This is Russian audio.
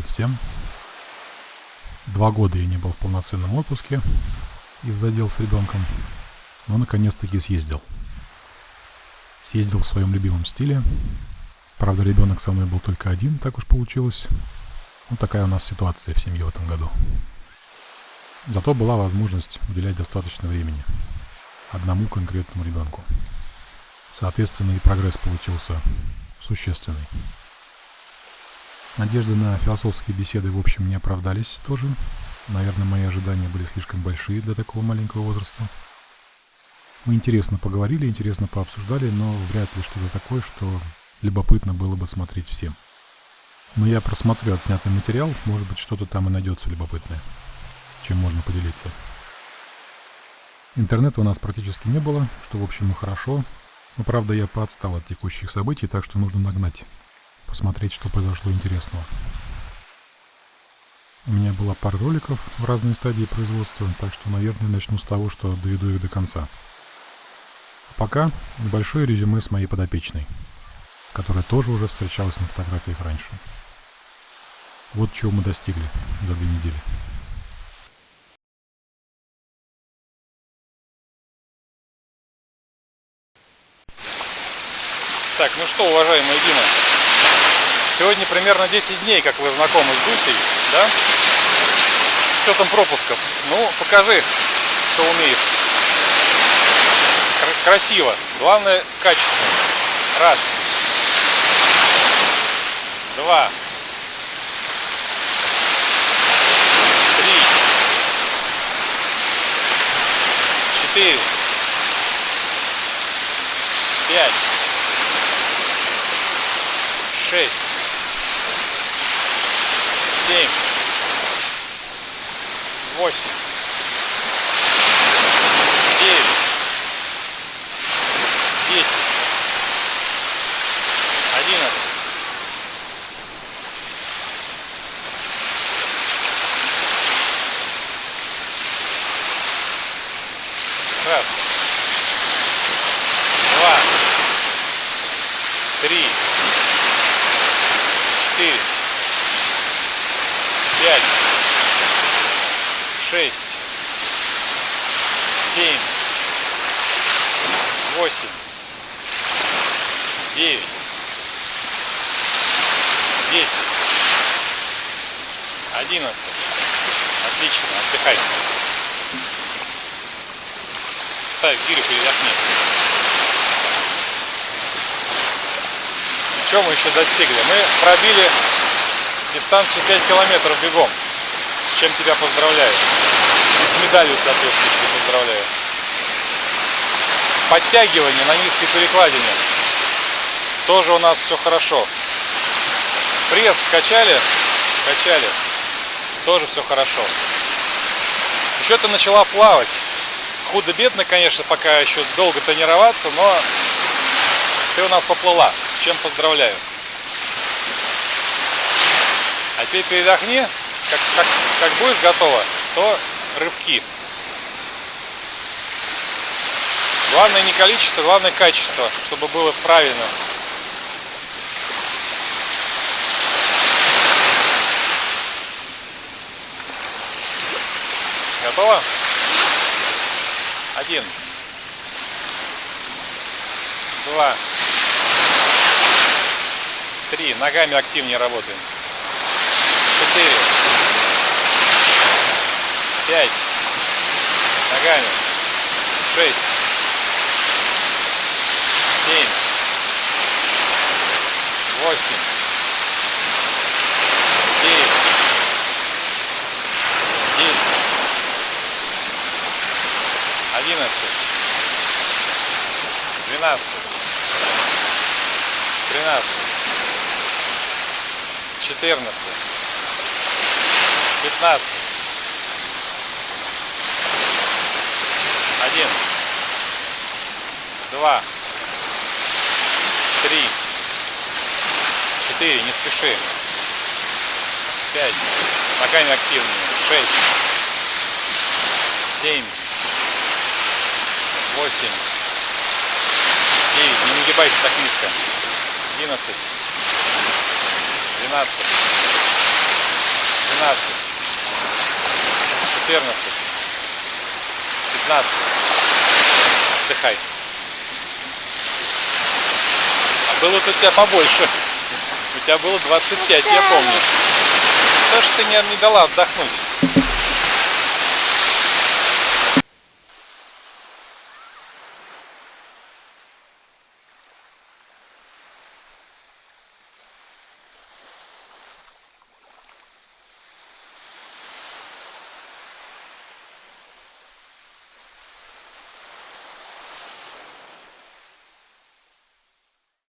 привет всем. Два года я не был в полноценном отпуске из-за дел с ребенком, но наконец-таки съездил. Съездил в своем любимом стиле. Правда, ребенок со мной был только один, так уж получилось. Вот такая у нас ситуация в семье в этом году. Зато была возможность уделять достаточно времени одному конкретному ребенку. Соответственно, и прогресс получился существенный. Надежды на философские беседы, в общем, не оправдались тоже. Наверное, мои ожидания были слишком большие для такого маленького возраста. Мы интересно поговорили, интересно пообсуждали, но вряд ли что-то такое, что любопытно было бы смотреть всем. Но я просмотрю отснятый материал, может быть, что-то там и найдется любопытное, чем можно поделиться. Интернета у нас практически не было, что, в общем, и хорошо. Но, правда, я поотстал от текущих событий, так что нужно нагнать посмотреть, что произошло интересного. У меня была пара роликов в разные стадии производства, так что, наверное, начну с того, что доведу их до конца. А пока небольшое резюме с моей подопечной, которая тоже уже встречалась на фотографиях раньше. Вот чего мы достигли за две недели. Так, ну что, уважаемые Дина, Сегодня примерно 10 дней, как вы знакомы с Дусей, да? С учетом пропусков. Ну, покажи, что умеешь. Красиво. Главное, качественно. Раз. Два. Три. Четыре. Пять. Шесть семь, восемь, девять, десять, одиннадцать, раз, два, три, четыре, пять, шесть, семь, восемь, девять, десять, одиннадцать. Отлично, отдыхай. Ставь гирю, передохни. Чем мы еще достигли? Мы пробили дистанцию 5 километров бегом, с чем тебя поздравляю. И с медалью, соответственно, поздравляю. Подтягивание на низкой перекладине. Тоже у нас все хорошо. Пресс скачали? Качали. Тоже все хорошо. Еще ты начала плавать. Худо-бедно, конечно, пока еще долго тренироваться, но ты у нас поплыла. С чем поздравляю. А теперь передохни, как, как, как будешь готова, то рывки. Главное не количество, главное качество, чтобы было правильно. Готово? Один. Два. Три. Ногами активнее работаем четыре, пять, ногами, шесть, семь, восемь, девять, десять, одиннадцать, двенадцать, тринадцать, четырнадцать. Пятнадцать, один, два, три, четыре, не спеши, пять, ногами активнее, шесть, семь, восемь, девять, не нагибайся так низко, одиннадцать, двенадцать, тринадцать, четырнадцать, пятнадцать. Отдыхай. А было у тебя побольше. У тебя было 25, я помню. То, что ты не, не дала отдохнуть.